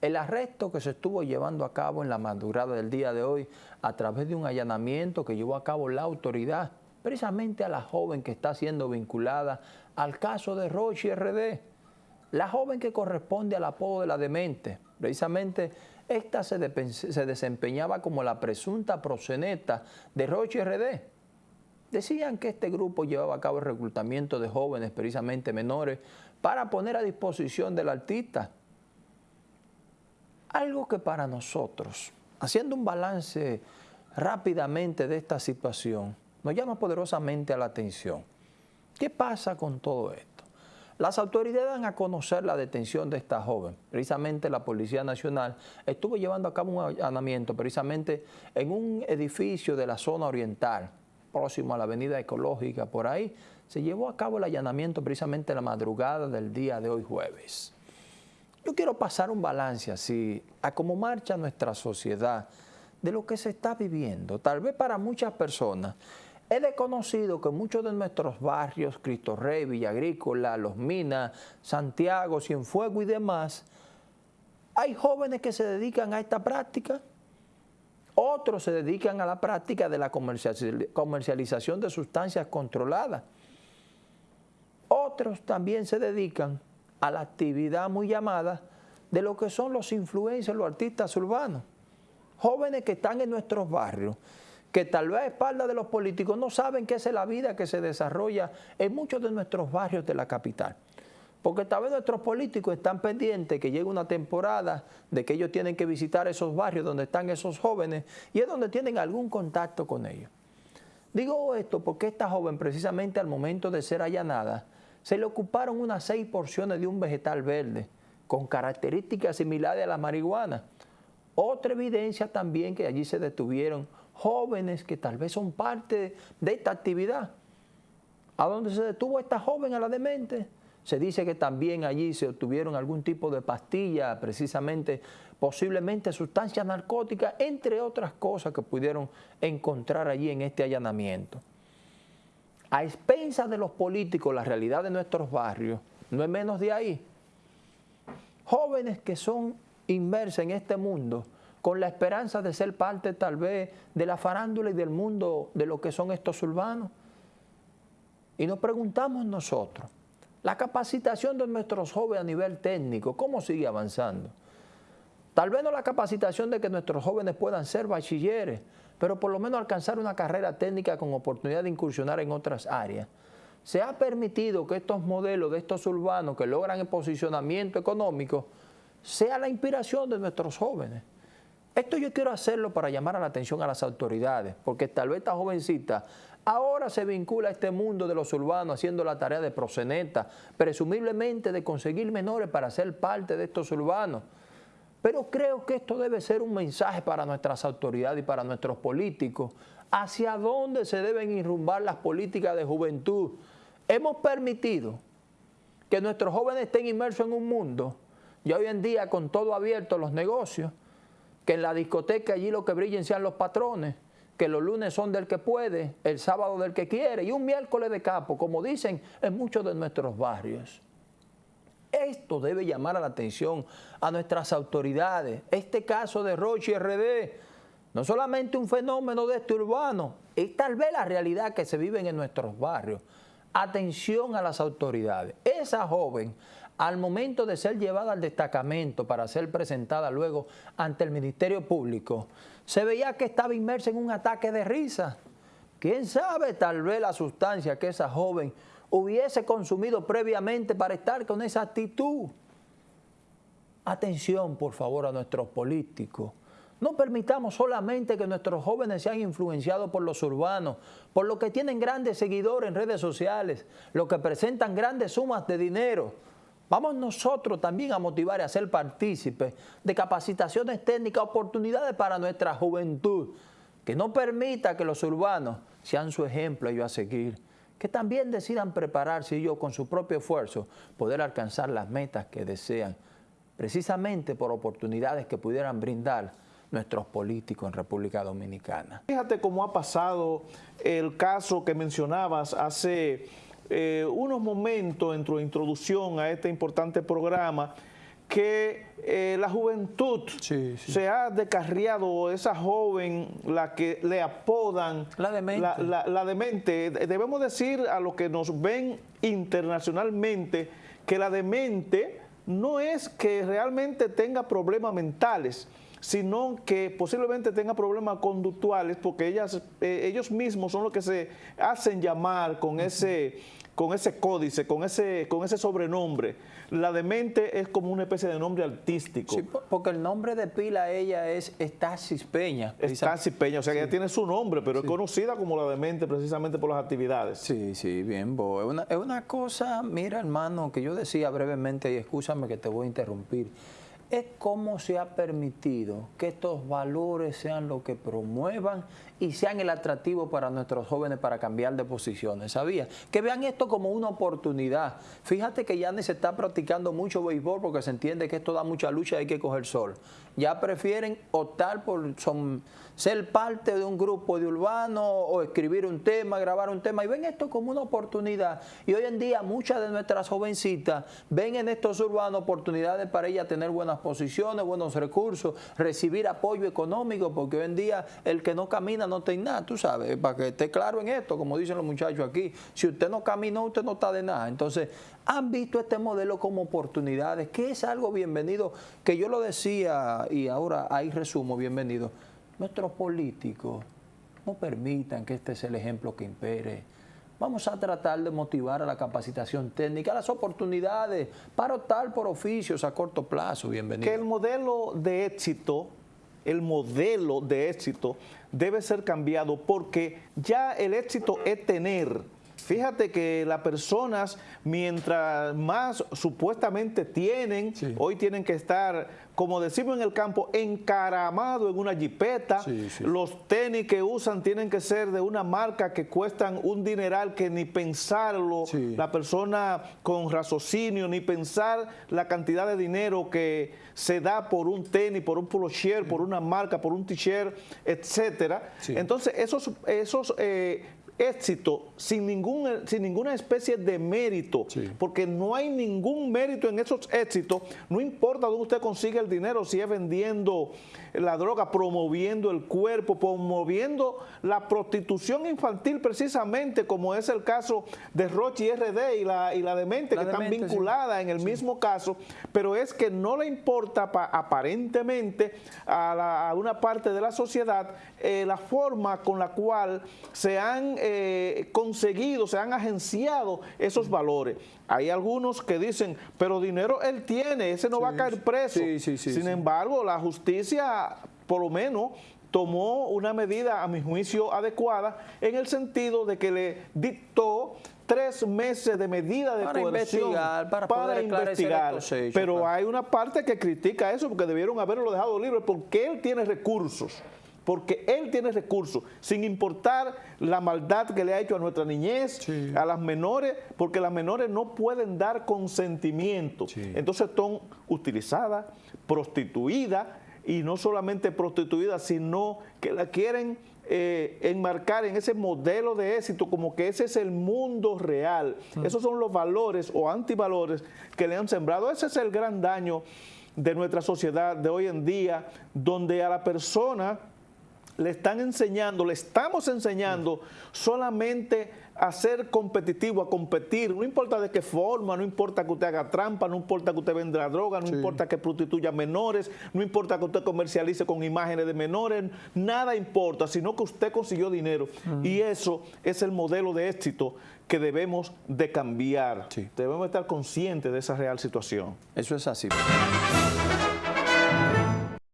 El arresto que se estuvo llevando a cabo en la madrugada del día de hoy a través de un allanamiento que llevó a cabo la autoridad, precisamente a la joven que está siendo vinculada al caso de Roche RD, la joven que corresponde al apodo de la demente. Precisamente esta se, se desempeñaba como la presunta proseneta de Roche RD. Decían que este grupo llevaba a cabo el reclutamiento de jóvenes, precisamente menores, para poner a disposición del artista. Algo que para nosotros, haciendo un balance rápidamente de esta situación, nos llama poderosamente a la atención. ¿Qué pasa con todo esto? Las autoridades dan a conocer la detención de esta joven. Precisamente la Policía Nacional estuvo llevando a cabo un allanamiento precisamente en un edificio de la zona oriental, próximo a la avenida ecológica, por ahí, se llevó a cabo el allanamiento precisamente en la madrugada del día de hoy jueves. Yo quiero pasar un balance así, a cómo marcha nuestra sociedad, de lo que se está viviendo. Tal vez para muchas personas, he desconocido que muchos de nuestros barrios, Cristo Rey, Villa Agrícola, Los Minas, Santiago, Cienfuegos y demás, hay jóvenes que se dedican a esta práctica otros se dedican a la práctica de la comercialización de sustancias controladas. Otros también se dedican a la actividad muy llamada de lo que son los influencers, los artistas urbanos. Jóvenes que están en nuestros barrios, que tal vez a espalda de los políticos no saben qué es la vida que se desarrolla en muchos de nuestros barrios de la capital. Porque tal vez nuestros políticos están pendientes que llegue una temporada de que ellos tienen que visitar esos barrios donde están esos jóvenes y es donde tienen algún contacto con ellos. Digo esto porque esta joven precisamente al momento de ser allanada se le ocuparon unas seis porciones de un vegetal verde con características similares a la marihuana. Otra evidencia también que allí se detuvieron jóvenes que tal vez son parte de esta actividad. ¿A dónde se detuvo esta joven a la demente? Se dice que también allí se obtuvieron algún tipo de pastilla, precisamente, posiblemente sustancias narcóticas, entre otras cosas que pudieron encontrar allí en este allanamiento. A expensas de los políticos, la realidad de nuestros barrios, no es menos de ahí. Jóvenes que son inmersos en este mundo, con la esperanza de ser parte tal vez de la farándula y del mundo de lo que son estos urbanos. Y nos preguntamos nosotros, la capacitación de nuestros jóvenes a nivel técnico, ¿cómo sigue avanzando? Tal vez no la capacitación de que nuestros jóvenes puedan ser bachilleres, pero por lo menos alcanzar una carrera técnica con oportunidad de incursionar en otras áreas. Se ha permitido que estos modelos de estos urbanos que logran el posicionamiento económico sea la inspiración de nuestros jóvenes. Esto yo quiero hacerlo para llamar a la atención a las autoridades, porque tal vez esta jovencita Ahora se vincula a este mundo de los urbanos haciendo la tarea de proseneta, presumiblemente de conseguir menores para ser parte de estos urbanos. Pero creo que esto debe ser un mensaje para nuestras autoridades y para nuestros políticos. ¿Hacia dónde se deben irrumbar las políticas de juventud? Hemos permitido que nuestros jóvenes estén inmersos en un mundo, y hoy en día con todo abierto los negocios, que en la discoteca allí lo que brillen sean los patrones, que los lunes son del que puede, el sábado del que quiere y un miércoles de capo, como dicen en muchos de nuestros barrios. Esto debe llamar a la atención a nuestras autoridades. Este caso de Roche RD, no solamente un fenómeno de este urbano, es tal vez la realidad que se vive en nuestros barrios. Atención a las autoridades. Esa joven, al momento de ser llevada al destacamento para ser presentada luego ante el Ministerio Público, se veía que estaba inmersa en un ataque de risa. ¿Quién sabe tal vez la sustancia que esa joven hubiese consumido previamente para estar con esa actitud? Atención, por favor, a nuestros políticos. No permitamos solamente que nuestros jóvenes sean influenciados por los urbanos, por los que tienen grandes seguidores en redes sociales, los que presentan grandes sumas de dinero, Vamos nosotros también a motivar y a ser partícipes de capacitaciones técnicas, oportunidades para nuestra juventud, que no permita que los urbanos sean su ejemplo ellos a seguir, que también decidan prepararse ellos con su propio esfuerzo poder alcanzar las metas que desean, precisamente por oportunidades que pudieran brindar nuestros políticos en República Dominicana. Fíjate cómo ha pasado el caso que mencionabas hace eh, unos momentos en tu introducción a este importante programa que eh, la juventud se ha descarriado, esa joven, la que le apodan la demente. La, demente. Debemos decir a los que nos ven internacionalmente que la demente no es que realmente tenga problemas mentales, sino que posiblemente tenga problemas conductuales porque ellas, eh, ellos mismos son los que se hacen llamar con ese con ese códice, con ese, con ese sobrenombre. La demente es como una especie de nombre artístico. Sí, porque el nombre de pila ella es Estasis Peña. Estasis Peña, o sea que ella tiene su nombre, pero es conocida como la demente precisamente por las actividades. Sí, sí, bien, Bo. Es una, es una cosa, mira hermano, que yo decía brevemente, y escúchame que te voy a interrumpir, es cómo se ha permitido que estos valores sean lo que promuevan y sean el atractivo para nuestros jóvenes para cambiar de posiciones, ¿sabía? Que vean esto como una oportunidad. Fíjate que ya se está practicando mucho béisbol porque se entiende que esto da mucha lucha y hay que coger sol. Ya prefieren optar por ser parte de un grupo de urbanos o escribir un tema, grabar un tema y ven esto como una oportunidad. Y hoy en día muchas de nuestras jovencitas ven en estos urbanos oportunidades para ellas tener buenas posiciones, buenos recursos, recibir apoyo económico, porque hoy en día el que no camina no tiene nada, tú sabes, para que esté claro en esto, como dicen los muchachos aquí, si usted no caminó, usted no está de nada. Entonces, han visto este modelo como oportunidades, que es algo bienvenido, que yo lo decía y ahora ahí resumo, bienvenido nuestros políticos no permitan que este sea el ejemplo que impere. Vamos a tratar de motivar a la capacitación técnica, a las oportunidades para optar por oficios a corto plazo. Bienvenido. Que el modelo de éxito, el modelo de éxito debe ser cambiado porque ya el éxito es tener Fíjate que las personas, mientras más supuestamente tienen, hoy tienen que estar, como decimos en el campo, encaramado en una jipeta. Los tenis que usan tienen que ser de una marca que cuestan un dineral que ni pensarlo, la persona con raciocinio, ni pensar la cantidad de dinero que se da por un tenis, por un polo shirt, por una marca, por un t-shirt, etcétera. Entonces, esos, esos eh, éxito sin, ningún, sin ninguna especie de mérito, porque no hay ningún mérito en esos éxitos, no importa dónde usted consigue el dinero, si es vendiendo la droga, promoviendo el cuerpo, promoviendo la prostitución infantil precisamente, como es el caso de Rochi RD y la, y la demente, que están vinculadas en el mismo caso, pero es que no le importa aparentemente a, una parte de la sociedad eh, la forma con la cual se han... Eh, eh, conseguido, se han agenciado esos valores. Hay algunos que dicen, pero dinero él tiene, ese no va a caer preso. Sin embargo, la justicia, por lo menos, tomó una medida, a mi juicio, adecuada, en el sentido de que le dictó tres meses de medida de para investigar, para, investigar. Pero hay una parte que critica eso porque debieron haberlo dejado libre porque él tiene recursos porque él tiene recursos, sin importar la maldad que le ha hecho a nuestra niñez, a las menores, porque las menores no pueden dar consentimiento. Entonces son utilizadas, prostituidas, y no solamente prostituidas, sino que la quieren eh, enmarcar en ese modelo de éxito como que ese es el mundo real. Esos son los valores o antivalores que le han sembrado. Ese es el gran daño de nuestra sociedad de hoy en día, donde a la persona le están enseñando, le estamos enseñando solamente a ser competitivo, a competir, no importa de qué forma, no importa que usted haga trampa, no importa que usted venda droga, no importa que prostituya menores, no importa que usted comercialice con imágenes de menores, nada importa, sino que usted consiguió dinero. Y eso es el modelo de éxito que debemos de cambiar. Debemos estar conscientes de esa real situación. Eso es así.